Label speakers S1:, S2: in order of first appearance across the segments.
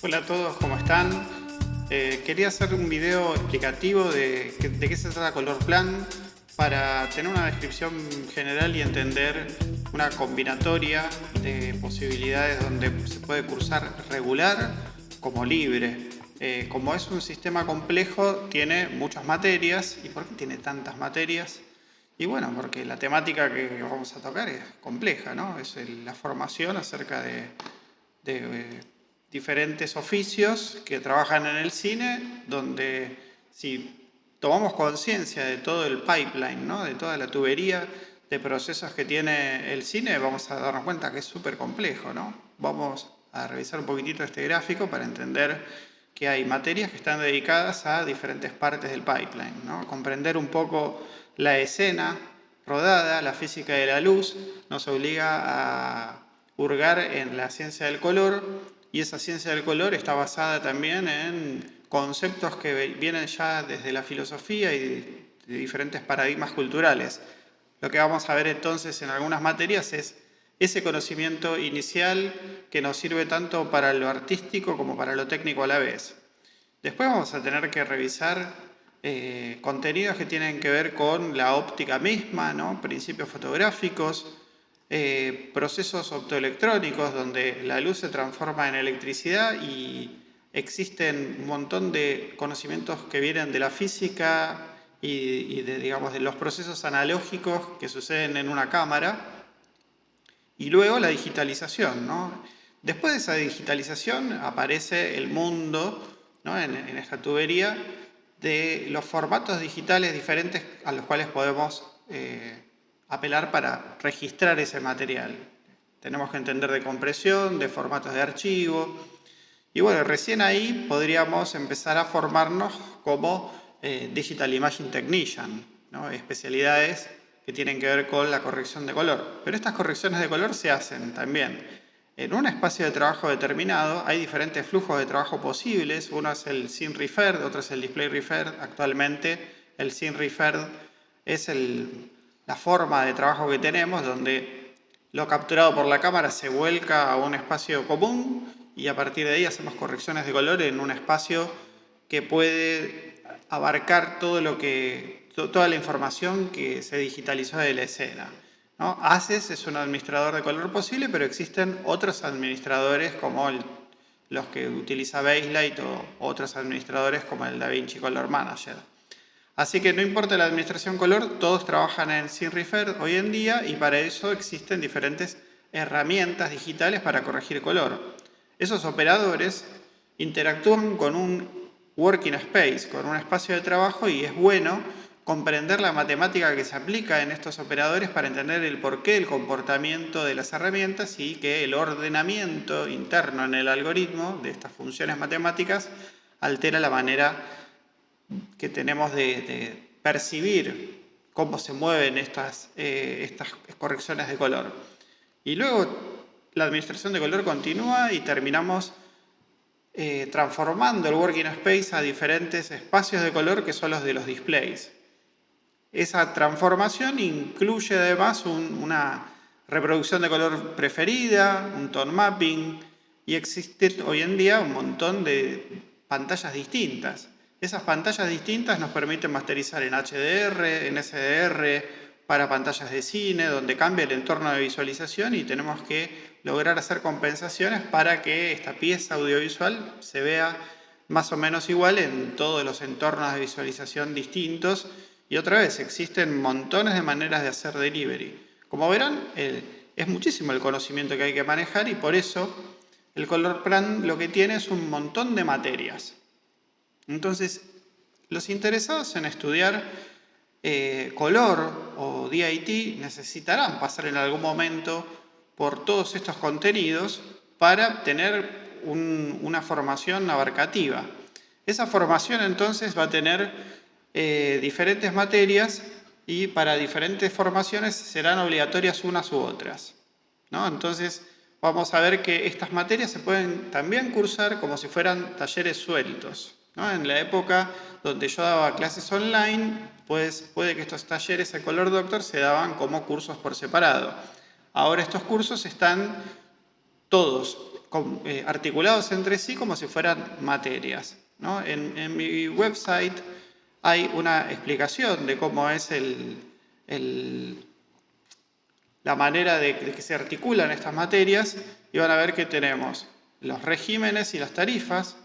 S1: Hola a todos, ¿cómo están? Eh, quería hacer un video explicativo de, qué se trata Color Plan para tener una descripción general y entender una combinatoria de posibilidades donde se puede cursar regular como libre. Eh, como es un sistema complejo, tiene muchas materias. ¿Y por qué tiene tantas materias? Y bueno, porque la temática que vamos a tocar es compleja, ¿no? Es la formación acerca de, de diferentes oficios que trabajan en el cine, donde si tomamos conciencia de todo el pipeline, ¿no? de toda la tubería de procesos que tiene el cine, vamos a darnos cuenta que es súper complejo. ¿no? Vamos a revisar un poquitito este gráfico para entender que hay materias que están dedicadas a diferentes partes del pipeline. ¿no? Comprender un poco la escena rodada, la física de la luz, nos obliga a hurgar en la ciencia del color y esa ciencia del color está basada también en conceptos que vienen ya desde la filosofía y de diferentes paradigmas culturales. Lo que vamos a ver entonces en algunas materias es ese conocimiento inicial que nos sirve tanto para lo artístico como para lo técnico a la vez. Después vamos a tener que revisar eh, contenidos que tienen que ver con la óptica misma, ¿no? principios fotográficos, eh, procesos optoelectrónicos donde la luz se transforma en electricidad y existen un montón de conocimientos que vienen de la física y, de, digamos, de los procesos analógicos que suceden en una cámara. Y luego la digitalización. ¿no? Después de esa digitalización aparece el mundo ¿no? en, esta tubería de los formatos digitales diferentes a los cuales podemos eh, apelar para registrar ese material. Tenemos que entender de compresión, de formatos de archivo. Y bueno, recién ahí podríamos empezar a formarnos como eh, Digital Imaging Technician, ¿no? especialidades que tienen que ver con la corrección de color. Pero estas correcciones de color se hacen también en un espacio de trabajo determinado. Hay diferentes flujos de trabajo posibles. Uno es el Scene Referred, otro es el Display Referred. Actualmente el Scene Referred es el la forma de trabajo que tenemos, donde lo capturado por la cámara se vuelca a un espacio común y a partir de ahí hacemos correcciones de color en un espacio que puede abarcar todo lo que, toda la información que se digitalizó de la escena. ¿no? ACES es un administrador de color posible, pero existen otros administradores como los que utiliza Baselight o otros administradores como el DaVinci Color Manager. Así que no importa la administración color, todos trabajan en SynRefer hoy en día y para eso existen diferentes herramientas digitales para corregir color. Esos operadores interactúan con un working space, con un espacio de trabajo y es bueno comprender la matemática que se aplica en estos operadores para entender el porqué del comportamiento de las herramientas y que el ordenamiento interno en el algoritmo de estas funciones matemáticas altera la manera que tenemos de, percibir cómo se mueven estas, eh, estas correcciones de color. Y luego la administración de color continúa y terminamos eh, transformando el working space a diferentes espacios de color que son los de los displays. Esa transformación incluye además una reproducción de color preferida, un tone mapping y existe hoy en día un montón de pantallas distintas. Esas pantallas distintas nos permiten masterizar en HDR, en SDR, para pantallas de cine, donde cambia el entorno de visualización y tenemos que lograr hacer compensaciones para que esta pieza audiovisual se vea más o menos igual en todos los entornos de visualización distintos. Y otra vez, existen montones de maneras de hacer delivery. Como verán, es muchísimo el conocimiento que hay que manejar y por eso el Color Plan lo que tiene es un montón de materias. Entonces, los interesados en estudiar eh, color o DIT necesitarán pasar en algún momento por todos estos contenidos para tener una formación abarcativa. Esa formación entonces va a tener eh, diferentes materias y para diferentes formaciones serán obligatorias unas u otras. Entonces vamos a ver que estas materias se pueden también cursar como si fueran talleres sueltos. En la época donde yo daba clases online, pues puede que estos talleres de Color Doctor se daban como cursos por separado. Ahora estos cursos están todos eh, articulados entre sí como si fueran materias. En, mi website hay una explicación de cómo es la manera de, que se articulan estas materias y van a ver que tenemos los regímenes y las tarifas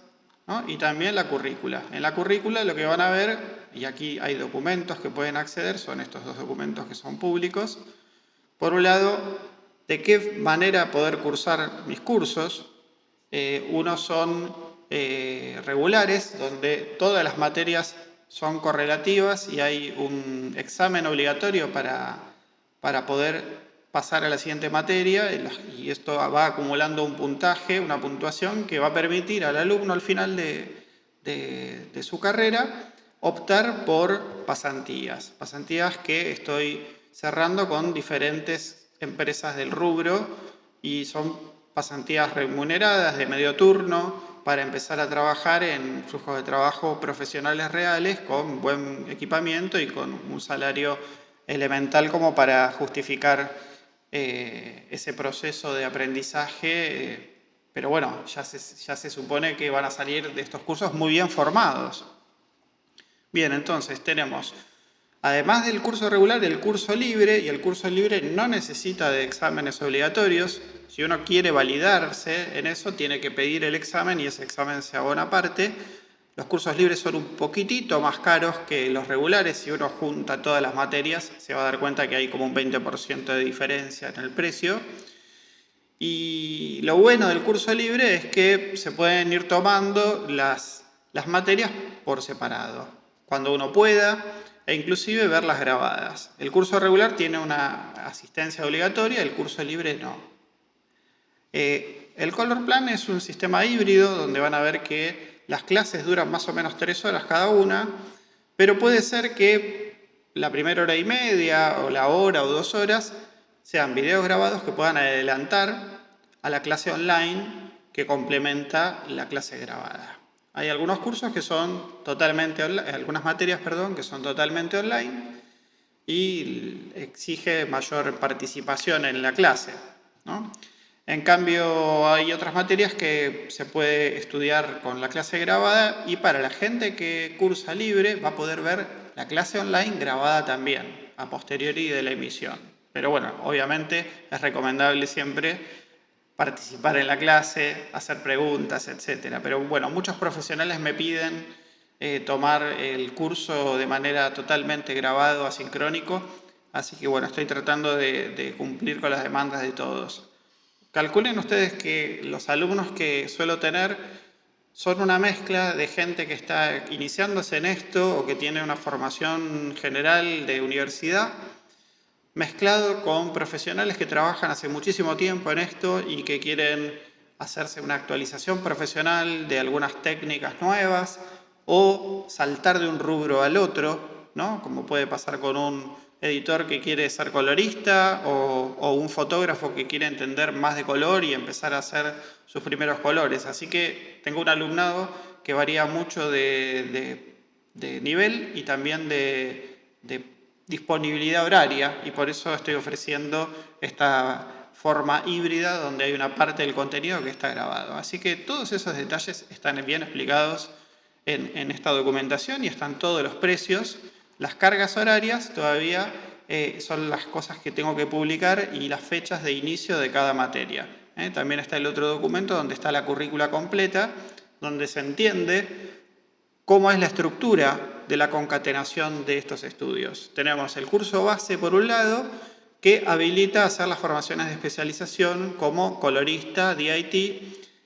S1: y también la currícula. En la currícula lo que van a ver, y aquí hay documentos que pueden acceder, son estos dos documentos que son públicos. Por un lado, de qué manera poder cursar mis cursos. Eh, unos son eh, regulares, donde todas las materias son correlativas y hay un examen obligatorio para, para poder pasar a la siguiente materia y esto va acumulando un puntaje, una puntuación que va a permitir al alumno al final de, de su carrera optar por pasantías. Pasantías que estoy cerrando con diferentes empresas del rubro y son pasantías remuneradas de medio turno para empezar a trabajar en flujos de trabajo profesionales reales con buen equipamiento y con un salario elemental como para justificar eh, ese proceso de aprendizaje, eh, pero bueno, ya se, ya se supone que van a salir de estos cursos muy bien formados. Bien, entonces tenemos Además del curso regular, el curso libre, y el curso libre no necesita de exámenes obligatorios. Si uno quiere validarse en eso, tiene que pedir el examen y ese examen se abona aparte. Los cursos libres son un poquitito más caros que los regulares. Si uno junta todas las materias, se va a dar cuenta que hay como un 20% de diferencia en el precio. Y lo bueno del curso libre es que se pueden ir tomando las, las materias por separado. Cuando uno pueda, e inclusive verlas grabadas. El curso regular tiene una asistencia obligatoria, el curso libre no. Eh, el Color Plan es un sistema híbrido donde van a ver que las clases duran más o menos tres horas cada una, pero puede ser que la primera hora y media o la hora o dos horas sean videos grabados que puedan adelantar a la clase online que complementa la clase grabada. Hay algunos cursos que son totalmente algunas materias, perdón, que son totalmente online y exige mayor participación en la clase. En cambio, hay otras materias que se puede estudiar con la clase grabada y para la gente que cursa libre va a poder ver la clase online grabada también, a posteriori de la emisión. Pero bueno, obviamente es recomendable siempre participar en la clase, hacer preguntas, etc. Pero bueno, muchos profesionales me piden eh, tomar el curso de manera totalmente grabado, asincrónico, así que bueno, estoy tratando de, cumplir con las demandas de todos. Calculen ustedes que los alumnos que suelo tener son una mezcla de gente que está iniciándose en esto o que tiene una formación general de universidad, mezclado con profesionales que trabajan hace muchísimo tiempo en esto y que quieren hacerse una actualización profesional de algunas técnicas nuevas o saltar de un rubro al otro, ¿no? como puede pasar con un editor que quiere ser colorista o, un fotógrafo que quiere entender más de color y empezar a hacer sus primeros colores. Así que tengo un alumnado que varía mucho de, nivel y también de, disponibilidad horaria y por eso estoy ofreciendo esta forma híbrida donde hay una parte del contenido que está grabado. Así que todos esos detalles están bien explicados en, esta documentación y están todos los precios. Las cargas horarias todavía eh, son las cosas que tengo que publicar y las fechas de inicio de cada materia. ¿eh? También está el otro documento donde está la currícula completa, donde se entiende cómo es la estructura de la concatenación de estos estudios. Tenemos el curso base por un lado, que habilita hacer las formaciones de especialización como colorista, DIT,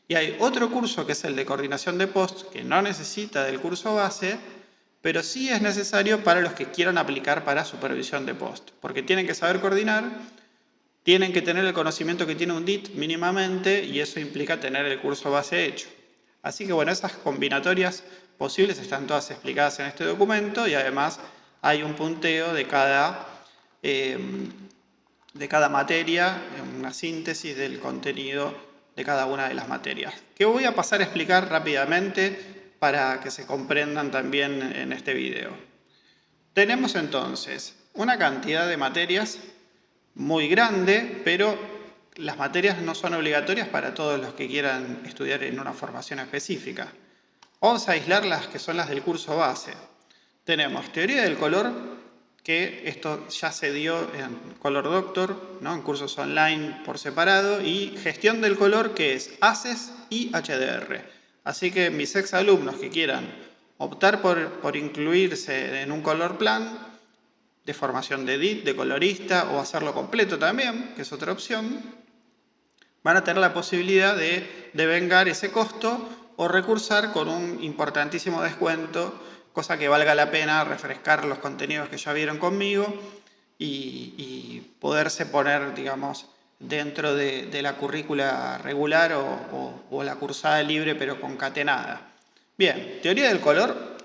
S1: y hay otro curso que es el de coordinación de post, que no necesita del curso base, pero sí es necesario para los que quieran aplicar para supervisión de post, porque tienen que saber coordinar, tienen que tener el conocimiento que tiene un DIT mínimamente, y eso implica tener el curso base hecho. Así que bueno, esas combinatorias posibles están todas explicadas en este documento y además hay un punteo de cada, em, de cada materia, una síntesis del contenido de cada una de las materias. Que voy a pasar a explicar rápidamente para que se comprendan también en este video. Tenemos entonces una cantidad de materias muy grande, pero las materias no son obligatorias para todos los que quieran estudiar en una formación específica. Vamos a aislar las que son las del curso base. Tenemos teoría del color, que esto ya se dio en Color Doctor, ¿no? en cursos online por separado, y gestión del color, que es ACES y HDR. Así que mis ex alumnos que quieran optar por, por incluirse en un color plan, de formación de edit, de colorista, o hacerlo completo también, que es otra opción, van a tener la posibilidad de devengar ese costo o recursar con un importantísimo descuento, cosa que valga la pena refrescar los contenidos que ya vieron conmigo y, poderse poner, digamos, dentro de, la currícula regular o la cursada libre pero concatenada. Bien, teoría del color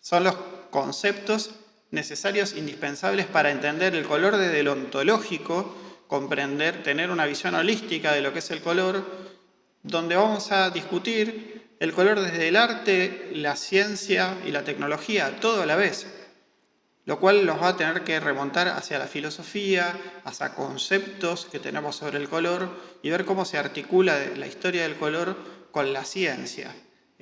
S1: son los conceptos necesarios, indispensables para entender el color desde el ontológico, comprender, tener una visión holística de lo que es el color, donde vamos a discutir el color desde el arte, la ciencia y la tecnología, todo a la vez, lo cual nos va a tener que remontar hacia la filosofía, hacia conceptos que tenemos sobre el color y ver cómo se articula la historia del color con la ciencia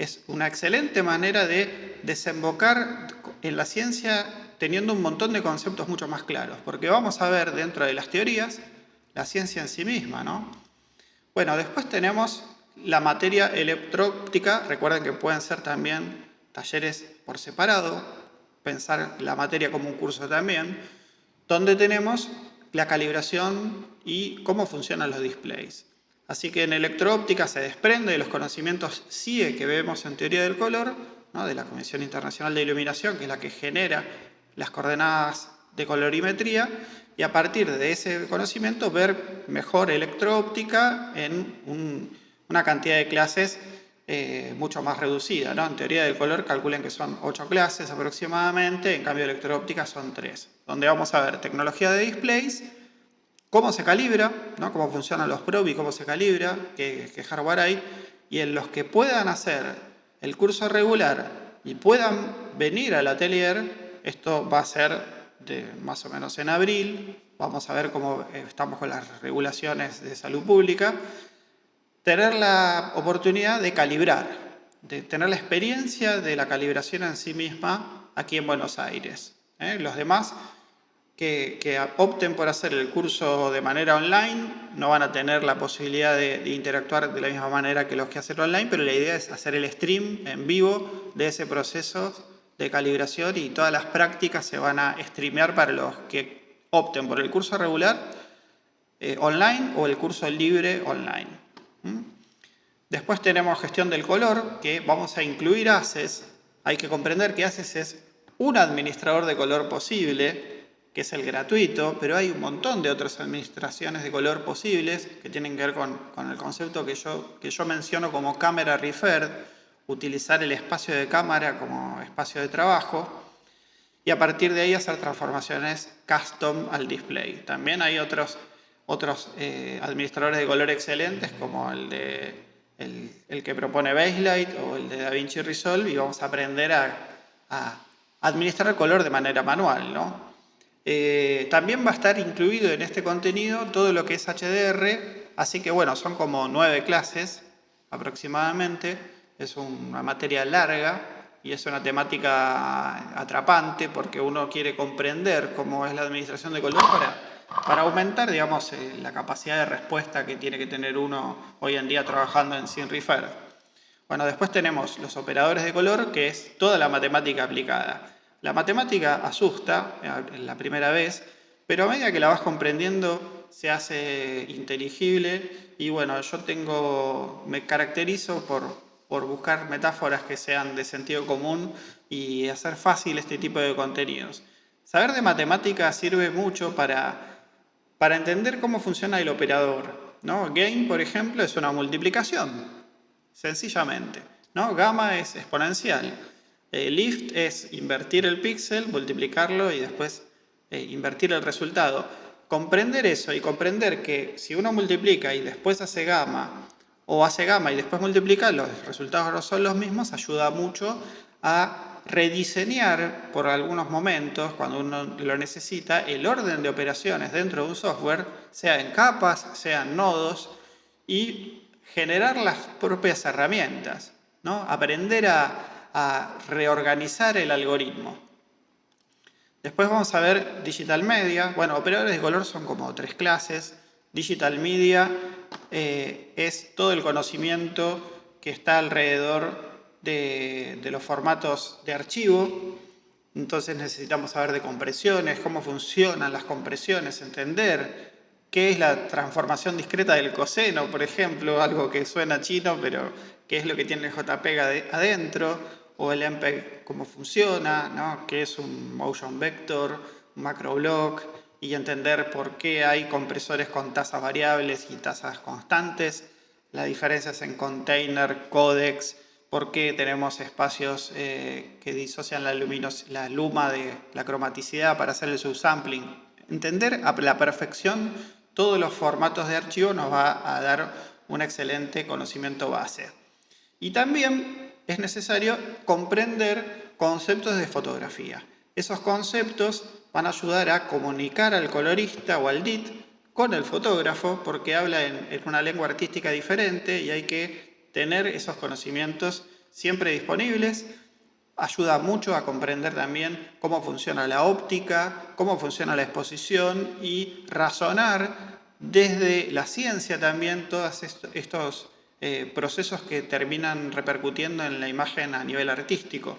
S1: es una excelente manera de desembocar en la ciencia teniendo un montón de conceptos mucho más claros, porque vamos a ver dentro de las teorías la ciencia en sí misma, ¿no? Bueno, después tenemos la materia electróptica, recuerden que pueden ser también talleres por separado, pensar la materia como un curso también, donde tenemos la calibración y cómo funcionan los displays. Así que en electroóptica se desprende de los conocimientos CIE que vemos en teoría del color, de la Comisión Internacional de Iluminación, que es la que genera las coordenadas de colorimetría, y a partir de ese conocimiento ver mejor electroóptica en una cantidad de clases eh, mucho más reducida. En teoría del color calculen que son 8 clases aproximadamente, en cambio electroóptica son 3, donde vamos a ver tecnología de displays, cómo se calibra, ¿no? cómo funcionan los probes y cómo se calibra, qué, hardware hay, y en los que puedan hacer el curso regular y puedan venir al atelier, esto va a ser de más o menos en abril, vamos a ver cómo estamos con las regulaciones de salud pública, tener la oportunidad de calibrar, de tener la experiencia de la calibración en sí misma aquí en Buenos Aires. ¿eh? Los demás que, opten por hacer el curso de manera online no van a tener la posibilidad de, interactuar de la misma manera que los que hacen online, pero la idea es hacer el stream en vivo de ese proceso de calibración y todas las prácticas se van a streamear para los que opten por el curso regular eh, online o el curso libre online. Después tenemos gestión del color, que vamos a incluir ACES. Hay que comprender que ACES es un administrador de color posible, que es el gratuito, pero hay un montón de otras administraciones de color posibles que tienen que ver con, el concepto que yo, que yo menciono como cámara referred, utilizar el espacio de cámara como espacio de trabajo y a partir de ahí hacer transformaciones custom al display. También hay otros, otros eh, administradores de color excelentes como el, de, el, que propone Baselight o el de DaVinci Resolve y vamos a aprender a, a administrar el color de manera manual, ¿no? Eh, también va a estar incluido en este contenido todo lo que es HDR, así que bueno, son como nueve clases aproximadamente, es una materia larga y es una temática atrapante porque uno quiere comprender cómo es la administración de color para, para aumentar digamos, eh, la capacidad de respuesta que tiene que tener uno hoy en día trabajando en SynRefer. Bueno, después tenemos los operadores de color, que es toda la matemática aplicada. La matemática asusta en la primera vez, pero a medida que la vas comprendiendo se hace inteligible y bueno, yo tengo, me caracterizo por, por buscar metáforas que sean de sentido común y hacer fácil este tipo de contenidos. Saber de matemática sirve mucho para, para entender cómo funciona el operador. ¿no? Gain, por ejemplo, es una multiplicación, sencillamente. ¿no? Gamma es exponencial. Eh, lift es invertir el píxel, multiplicarlo y después eh, invertir el resultado. Comprender eso y comprender que si uno multiplica y después hace gamma, o hace gamma y después multiplica, los resultados no son los mismos, ayuda mucho a rediseñar por algunos momentos, cuando uno lo necesita, el orden de operaciones dentro de un software, sea en capas, sea en nodos, y generar las propias herramientas, ¿no? aprender a, reorganizar el algoritmo. Después vamos a ver Digital Media. Bueno, operadores de color son como tres clases. Digital Media eh, es todo el conocimiento que está alrededor de, los formatos de archivo. Entonces necesitamos saber de compresiones, cómo funcionan las compresiones, entender qué es la transformación discreta del coseno, por ejemplo, algo que suena chino, pero qué es lo que tiene el JPEG adentro, o el MPEG cómo funciona, ¿no? qué es un motion vector, un macroblock, y entender por qué hay compresores con tasas variables y tasas constantes, las diferencias en container, codecs, por qué tenemos espacios eh, que disocian la, la luma de la cromaticidad para hacer el subsampling. Entender a la perfección todos los formatos de archivo nos va a dar un excelente conocimiento base. Y también es necesario comprender conceptos de fotografía. Esos conceptos van a ayudar a comunicar al colorista o al DIT con el fotógrafo porque habla en, una lengua artística diferente y hay que tener esos conocimientos siempre disponibles. Ayuda mucho a comprender también cómo funciona la óptica, cómo funciona la exposición y razonar desde la ciencia también todos estos eh, procesos que terminan repercutiendo en la imagen a nivel artístico.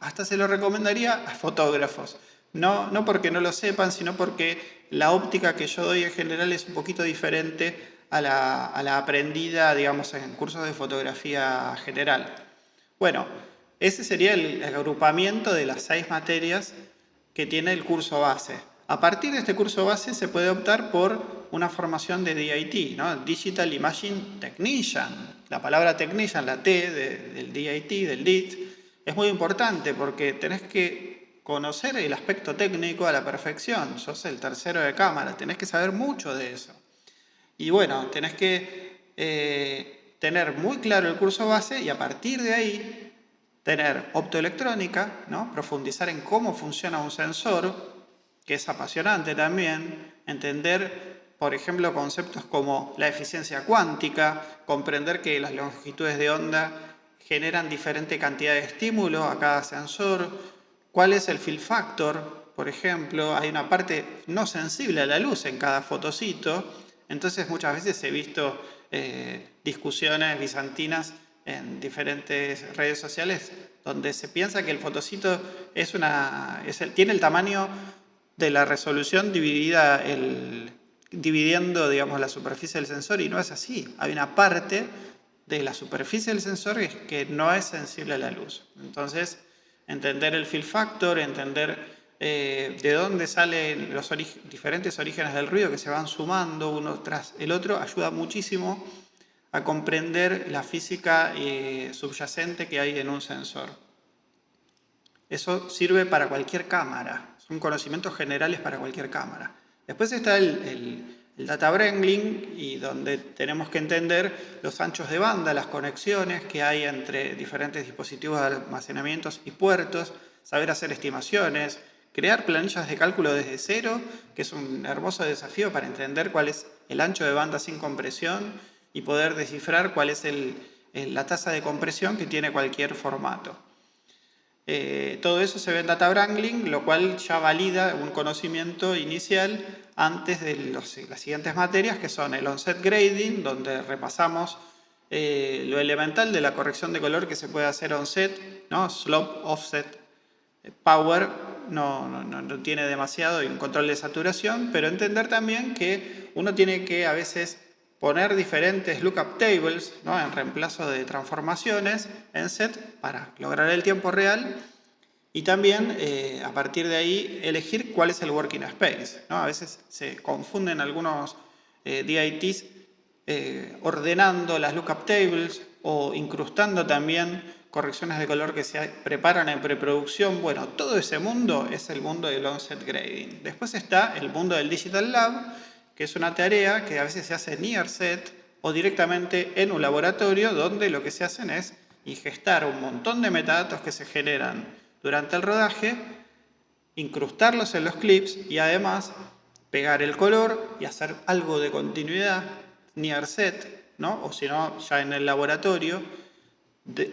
S1: Hasta se lo recomendaría a fotógrafos. No, no porque no lo sepan, sino porque la óptica que yo doy en general es un poquito diferente a la, aprendida, digamos, en cursos de fotografía general. Bueno, ese sería el, agrupamiento de las seis materias que tiene el curso base. A partir de este curso base se puede optar por una formación de DIT, ¿no? Digital Imaging Technician. La palabra Technician, la T del DIT, del DIT, es muy importante porque tenés que conocer el aspecto técnico a la perfección. Sos el tercero de cámara, tenés que saber mucho de eso. Y bueno, tenés que eh, tener muy claro el curso base y a partir de ahí tener optoelectrónica, ¿no? profundizar en cómo funciona un sensor, que es apasionante también, entender, por ejemplo, conceptos como la eficiencia cuántica, comprender que las longitudes de onda generan diferente cantidad de estímulo a cada sensor, ¿Cuál es el fill factor? Por ejemplo, hay una parte no sensible a la luz en cada fotocito, entonces muchas veces he visto eh, discusiones bizantinas en diferentes redes sociales donde se piensa que el fotocito es tiene el tamaño de la resolución dividida dividiendo digamos, la superficie del sensor y no es así. Hay una parte de la superficie del sensor que no es sensible a la luz. Entonces, entender el fill factor, entender eh, de dónde salen los diferentes orígenes del ruido que se van sumando uno tras el otro, ayuda muchísimo a comprender la física eh, subyacente que hay en un sensor. Eso sirve para cualquier cámara, son conocimientos generales para cualquier cámara. Después está el data wrangling y donde tenemos que entender los anchos de banda, las conexiones que hay entre diferentes dispositivos de almacenamiento y puertos, saber hacer estimaciones, crear planillas de cálculo desde cero, que es un hermoso desafío para entender cuál es el ancho de banda sin compresión y poder descifrar cuál es la tasa de compresión que tiene cualquier formato. Eh, todo eso se ve en Data Wrangling, lo cual ya valida un conocimiento inicial antes de las siguientes materias, que son el onset grading, donde repasamos eh, lo elemental de la corrección de color que se puede hacer onset, ¿no? slope, offset, power, no, no, tiene demasiado y un control de saturación, pero entender también que uno tiene que a veces poner diferentes lookup tables ¿no? en reemplazo de transformaciones en set para lograr el tiempo real y también eh, a partir de ahí elegir cuál es el working space. ¿no? A veces se confunden algunos eh, DITs eh, ordenando las lookup tables o incrustando también correcciones de color que se preparan en preproducción. Bueno, todo ese mundo es el mundo del onset grading. Después está el mundo del Digital Lab, que es una tarea que a veces se hace near set o directamente en un laboratorio donde lo que se hacen es ingestar un montón de metadatos que se generan durante el rodaje, incrustarlos en los clips y además pegar el color y hacer algo de continuidad, near set, ¿no? o si no, ya en el laboratorio,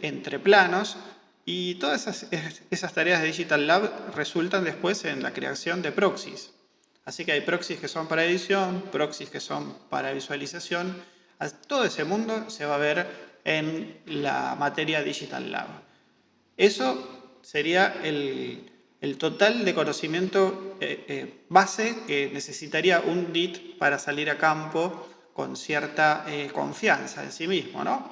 S1: entre planos, y todas esas, tareas de Digital Lab resultan después en la creación de proxies. Así que hay proxies que son para edición, proxies que son para visualización. Todo ese mundo se va a ver en la materia Digital Lab. Eso sería el, el total de conocimiento eh, eh, base que necesitaría un DIT para salir a campo con cierta eh, confianza en sí mismo. ¿no?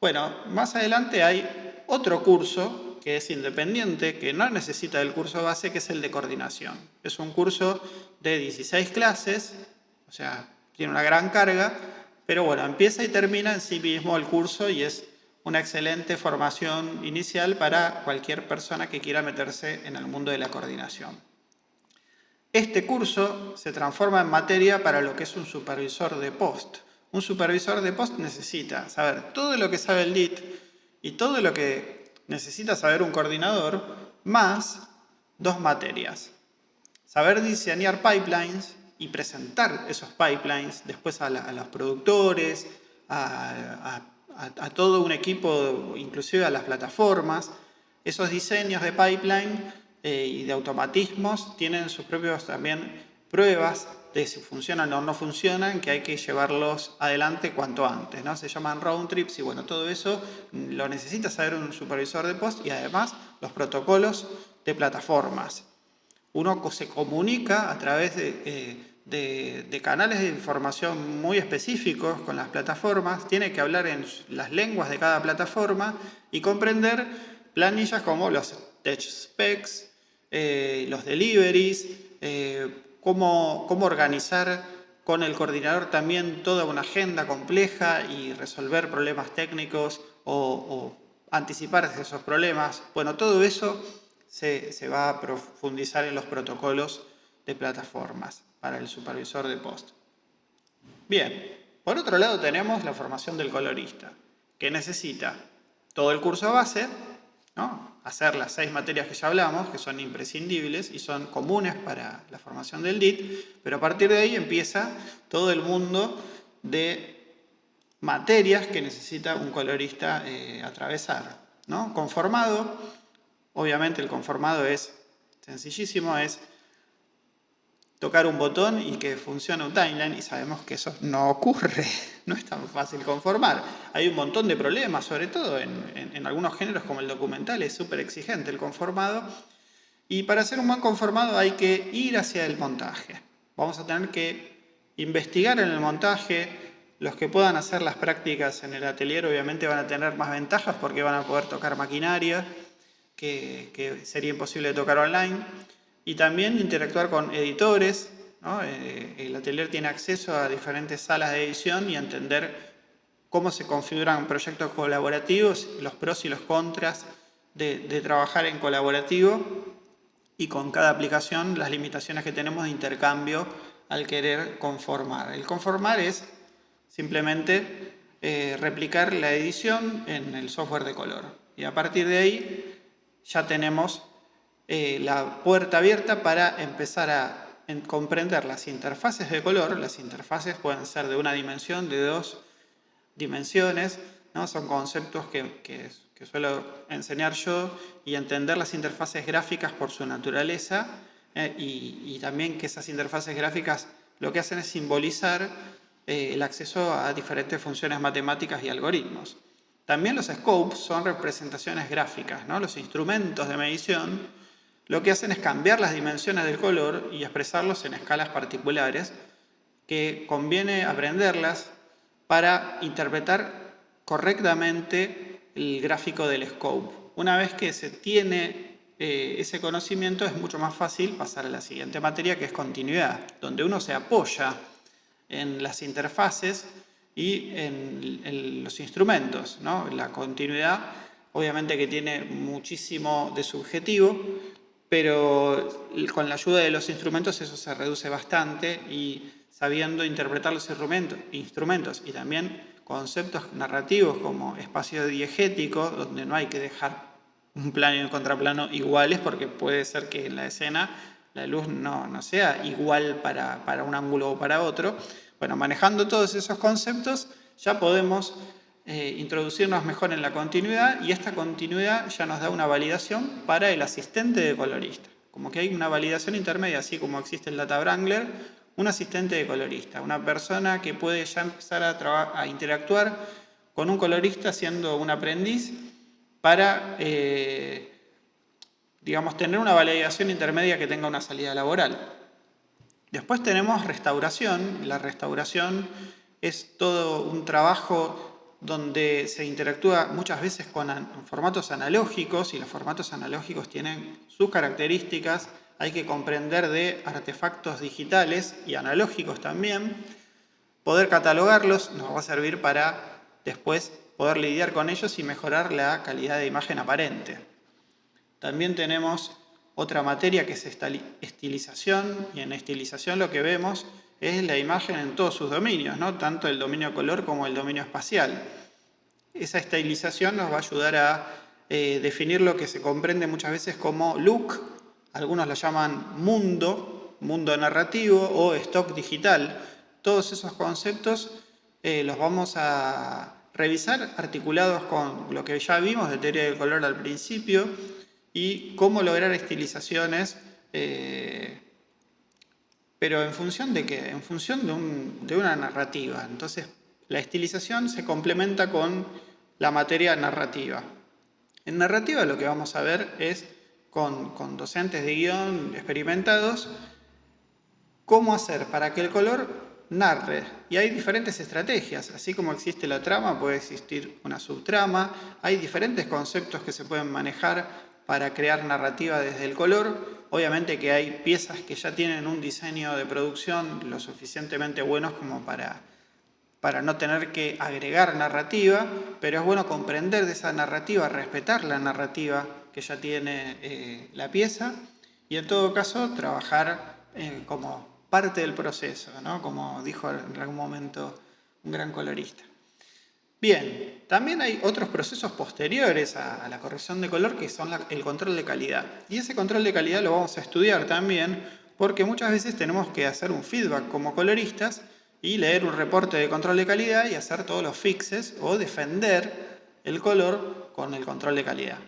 S1: Bueno, más adelante hay otro curso que es independiente, que no necesita del curso base, que es el de coordinación. Es un curso de 16 clases, o sea, tiene una gran carga, pero bueno, empieza y termina en sí mismo el curso y es una excelente formación inicial para cualquier persona que quiera meterse en el mundo de la coordinación. Este curso se transforma en materia para lo que es un supervisor de post. Un supervisor de post necesita saber todo lo que sabe el DIT y todo lo que necesita saber un coordinador, más dos materias. Saber diseñar pipelines y presentar esos pipelines después a, los productores, a todo un equipo, inclusive a las plataformas. Esos diseños de pipeline eh, y de automatismos tienen sus propios también pruebas de si funcionan o no funcionan, que hay que llevarlos adelante cuanto antes. ¿no? Se llaman round trips y bueno, todo eso lo necesita saber un supervisor de post y además los protocolos de plataformas. Uno se comunica a través de, eh, de, canales de información muy específicos con las plataformas, tiene que hablar en las lenguas de cada plataforma y comprender planillas como los tech specs, eh, los deliveries, eh, cómo, organizar con el coordinador también toda una agenda compleja y resolver problemas técnicos o, anticipar esos problemas. Bueno, todo eso se, se va a profundizar en los protocolos de plataformas para el supervisor de post. Bien, por otro lado tenemos la formación del colorista, que necesita todo el curso base, ¿no? Hacer las seis materias que ya hablamos, que son imprescindibles y son comunes para la formación del DIT, pero a partir de ahí empieza todo el mundo de materias que necesita un colorista eh, atravesar. ¿no? Conformado, obviamente el conformado es sencillísimo, es tocar un botón y que funcione un timeline y sabemos que eso no ocurre, no es tan fácil conformar. Hay un montón de problemas, sobre todo en, algunos géneros como el documental, es súper exigente el conformado y para hacer un buen conformado hay que ir hacia el montaje. Vamos a tener que investigar en el montaje, los que puedan hacer las prácticas en el atelier obviamente van a tener más ventajas porque van a poder tocar maquinaria que, que sería imposible tocar online y también interactuar con editores. Eh, el atelier tiene acceso a diferentes salas de edición y entender cómo se configuran proyectos colaborativos, los pros y los contras de, de trabajar en colaborativo y con cada aplicación las limitaciones que tenemos de intercambio al querer conformar. El conformar es simplemente eh, replicar la edición en el software de color. Y a partir de ahí ya tenemos eh, la puerta abierta para empezar a comprender las interfaces de color. Las interfaces pueden ser de una dimensión, de dos dimensiones, ¿no? son conceptos que, suelo enseñar yo y entender las interfaces gráficas por su naturaleza eh, y, también que esas interfaces gráficas lo que hacen es simbolizar eh, el acceso a diferentes funciones matemáticas y algoritmos. También los scopes son representaciones gráficas, ¿no? los instrumentos de medición lo que hacen es cambiar las dimensiones del color y expresarlos en escalas particulares que conviene aprenderlas para interpretar correctamente el gráfico del scope. Una vez que se tiene eh, ese conocimiento es mucho más fácil pasar a la siguiente materia que es continuidad, donde uno se apoya en las interfaces y en, en los instrumentos. ¿no? La continuidad obviamente que tiene muchísimo de subjetivo, pero con la ayuda de los instrumentos eso se reduce bastante y sabiendo interpretar los instrumentos, y también conceptos narrativos como espacio diegético, donde no hay que dejar un plano y un contraplano iguales porque puede ser que en la escena la luz no, sea igual para, para, un ángulo o para otro. Bueno, manejando todos esos conceptos ya podemos eh, introducirnos mejor en la continuidad y esta continuidad ya nos da una validación para el asistente de colorista. Como que hay una validación intermedia, así como existe el Data Wrangler, un asistente de colorista, una persona que puede ya empezar a, interactuar con un colorista siendo un aprendiz para eh, digamos, tener una validación intermedia que tenga una salida laboral. Después tenemos restauración. La restauración es todo un trabajo donde se interactúa muchas veces con formatos analógicos y los formatos analógicos tienen sus características. Hay que comprender de artefactos digitales y analógicos también. Poder catalogarlos nos va a servir para después poder lidiar con ellos y mejorar la calidad de imagen aparente. También tenemos otra materia que es estilización, y en estilización lo que vemos es la imagen en todos sus dominios, ¿no? tanto el dominio color como el dominio espacial. Esa estilización nos va a ayudar a eh, definir lo que se comprende muchas veces como look, algunos lo llaman mundo, mundo narrativo o stock digital. Todos esos conceptos eh, los vamos a revisar articulados con lo que ya vimos de teoría del color al principio, y cómo lograr estilizaciones, eh, pero en función de qué? En función de, una narrativa. Entonces, la estilización se complementa con la materia narrativa. En narrativa lo que vamos a ver es, con, con docentes de guion experimentados, cómo hacer para que el color narre. Y hay diferentes estrategias, así como existe la trama, puede existir una subtrama, hay diferentes conceptos que se pueden manejar para crear narrativa desde el color. Obviamente que hay piezas que ya tienen un diseño de producción lo suficientemente buenos como para, para no tener que agregar narrativa, pero es bueno comprender de esa narrativa, respetar la narrativa que ya tiene eh, la pieza y en todo caso trabajar como parte del proceso, ¿no? como dijo en algún momento un gran colorista. Bien, también hay otros procesos posteriores a, la corrección de color que son el control de calidad. Y ese control de calidad lo vamos a estudiar también porque muchas veces tenemos que hacer un feedback como coloristas y leer un reporte de control de calidad y hacer todos los fixes o defender el color con el control de calidad.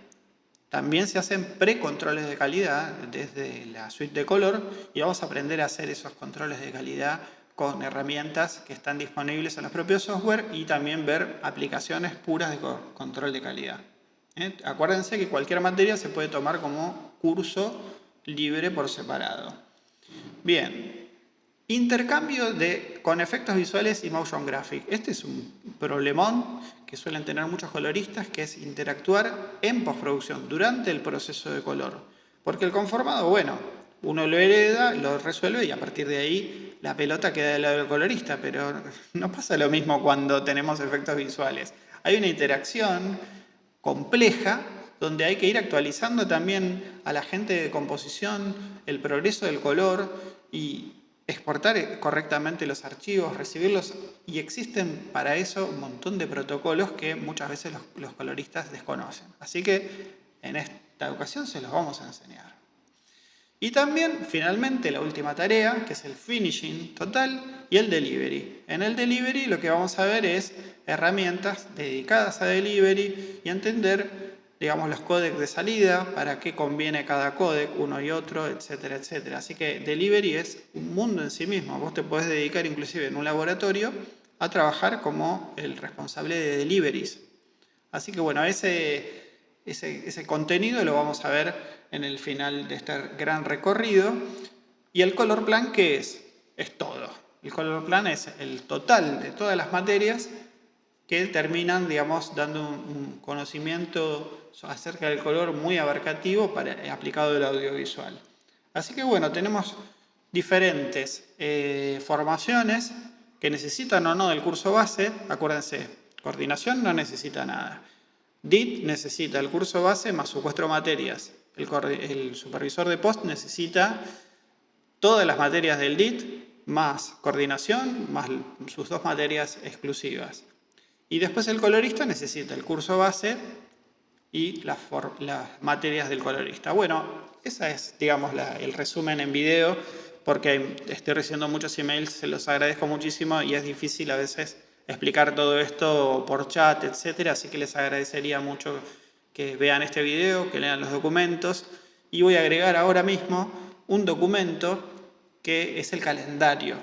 S1: También se hacen precontroles de calidad desde la suite de color y vamos a aprender a hacer esos controles de calidad con herramientas que están disponibles en los propios software y también ver aplicaciones puras de control de calidad. ¿eh? Acuérdense que cualquier materia se puede tomar como curso libre por separado. Bien, intercambio de, con efectos visuales y motion graphic. Este es un problemón que suelen tener muchos coloristas, que es interactuar en postproducción, durante el proceso de color. Porque el conformado, bueno, uno lo hereda, lo resuelve y a partir de ahí la pelota queda del lado del colorista, pero no pasa lo mismo cuando tenemos efectos visuales. Hay una interacción compleja donde hay que ir actualizando también a la gente de composición el progreso del color y exportar correctamente los archivos, recibirlos y existen para eso un montón de protocolos que muchas veces los, coloristas desconocen. Así que en esta ocasión se los vamos a enseñar. Y también, finalmente, la última tarea, que es el finishing total y el delivery. En el delivery lo que vamos a ver es herramientas dedicadas a delivery y entender, digamos, los códecs de salida, para qué conviene cada códec, uno y otro, etcétera, etcétera. Así que delivery es un mundo en sí mismo. Vos te podés dedicar inclusive en un laboratorio a trabajar como el responsable de deliveries. Así que bueno, ese, ese, contenido lo vamos a ver en el final de este gran recorrido. ¿Y el color plan qué es? Es todo. El color plan es el total de todas las materias que terminan, digamos, dando un, conocimiento acerca del color muy abarcativo para, aplicado al audiovisual. Así que bueno, tenemos diferentes eh, formaciones que necesitan o no del curso base. Acuérdense, coordinación no necesita nada. DIT necesita el curso base más sus cuatro materias el, supervisor de post necesita todas las materias del DIT, más coordinación, más sus dos materias exclusivas. Y después el colorista necesita el curso base y las, materias del colorista. Bueno, ese es, digamos, el resumen en video, porque estoy recibiendo muchos emails, se los agradezco muchísimo y es difícil a veces explicar todo esto por chat, etcétera, así que les agradecería mucho que vean este video, que lean los documentos. Y voy a agregar ahora mismo un documento que es el calendario,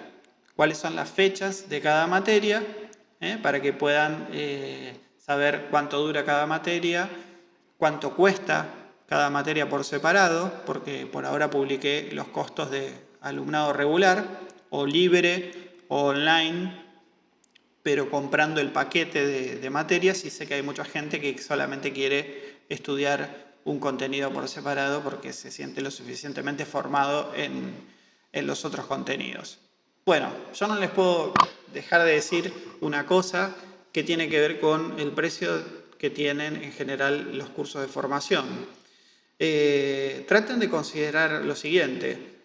S1: cuáles son las fechas de cada materia ¿eh? para que puedan eh, saber cuánto dura cada materia, cuánto cuesta cada materia por separado, porque por ahora publiqué los costos de alumnado regular o libre o online pero comprando el paquete de, materias y sé que hay mucha gente que solamente quiere estudiar un contenido por separado porque se siente lo suficientemente formado en, en los otros contenidos. Bueno, yo no les puedo dejar de decir una cosa que tiene que ver con el precio que tienen en general los cursos de formación. Eh, traten de considerar lo siguiente.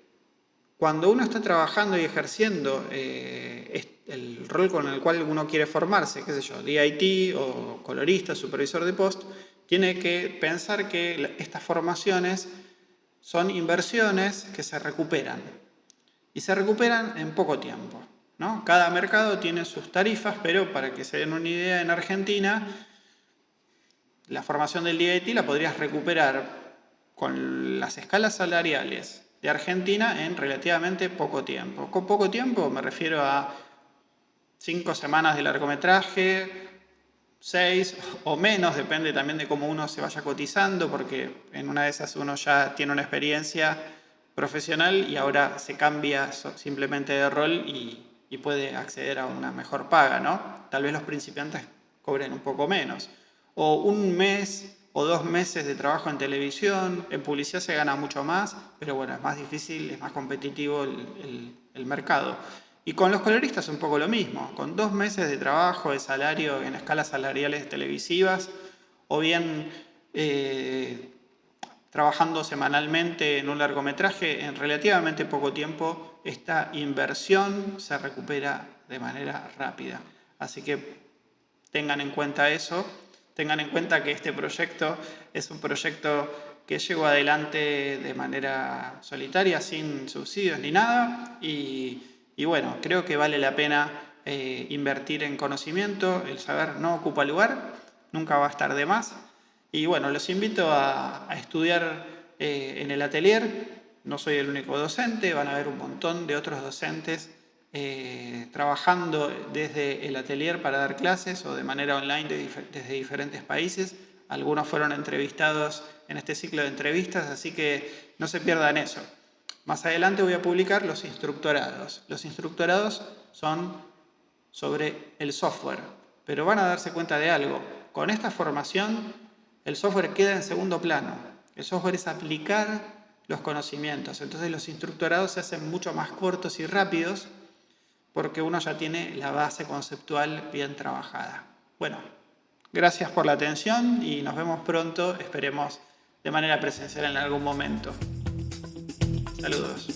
S1: Cuando uno está trabajando y ejerciendo eh, el rol con el cual uno quiere formarse, qué sé yo, DIT o colorista, supervisor de post, tiene que pensar que estas formaciones son inversiones que se recuperan. Y se recuperan en poco tiempo. Cada mercado tiene sus tarifas, pero para que se den una idea, en Argentina, la formación del DIT la podrías recuperar con las escalas salariales de Argentina en relativamente poco tiempo. Con poco tiempo me refiero a cinco semanas de largometraje, seis o menos, depende también de cómo uno se vaya cotizando, porque en una de esas uno ya tiene una experiencia profesional y ahora se cambia simplemente de rol y, y puede acceder a una mejor paga, ¿no? Tal vez los principiantes cobren un poco menos. O un mes o dos meses de trabajo en televisión, en publicidad se gana mucho más, pero bueno, es más difícil, es más competitivo el, mercado. Y con los coloristas un poco lo mismo, con dos meses de trabajo, de salario en escalas salariales televisivas, o bien eh, trabajando semanalmente en un largometraje, en relativamente poco tiempo esta inversión se recupera de manera rápida. Así que tengan en cuenta eso Tengan en cuenta que este proyecto es un proyecto que llevo adelante de manera solitaria, sin subsidios ni nada, y, bueno, creo que vale la pena eh, invertir en conocimiento, el saber no ocupa lugar, nunca va a estar de más, y bueno, los invito a, estudiar eh, en el atelier, no soy el único docente, van a haber un montón de otros docentes eh, trabajando desde el atelier para dar clases o de manera online desde diferentes países. Algunos fueron entrevistados en este ciclo de entrevistas, así que no se pierdan eso. Más adelante voy a publicar los instructorados. Los instructorados son sobre el software, pero van a darse cuenta de algo. Con esta formación, el software queda en segundo plano. El software es aplicar los conocimientos. Entonces los instructorados se hacen mucho más cortos y rápidos porque uno ya tiene la base conceptual bien trabajada. Bueno, gracias por la atención y nos vemos pronto, esperemos de manera presencial en algún momento. Saludos.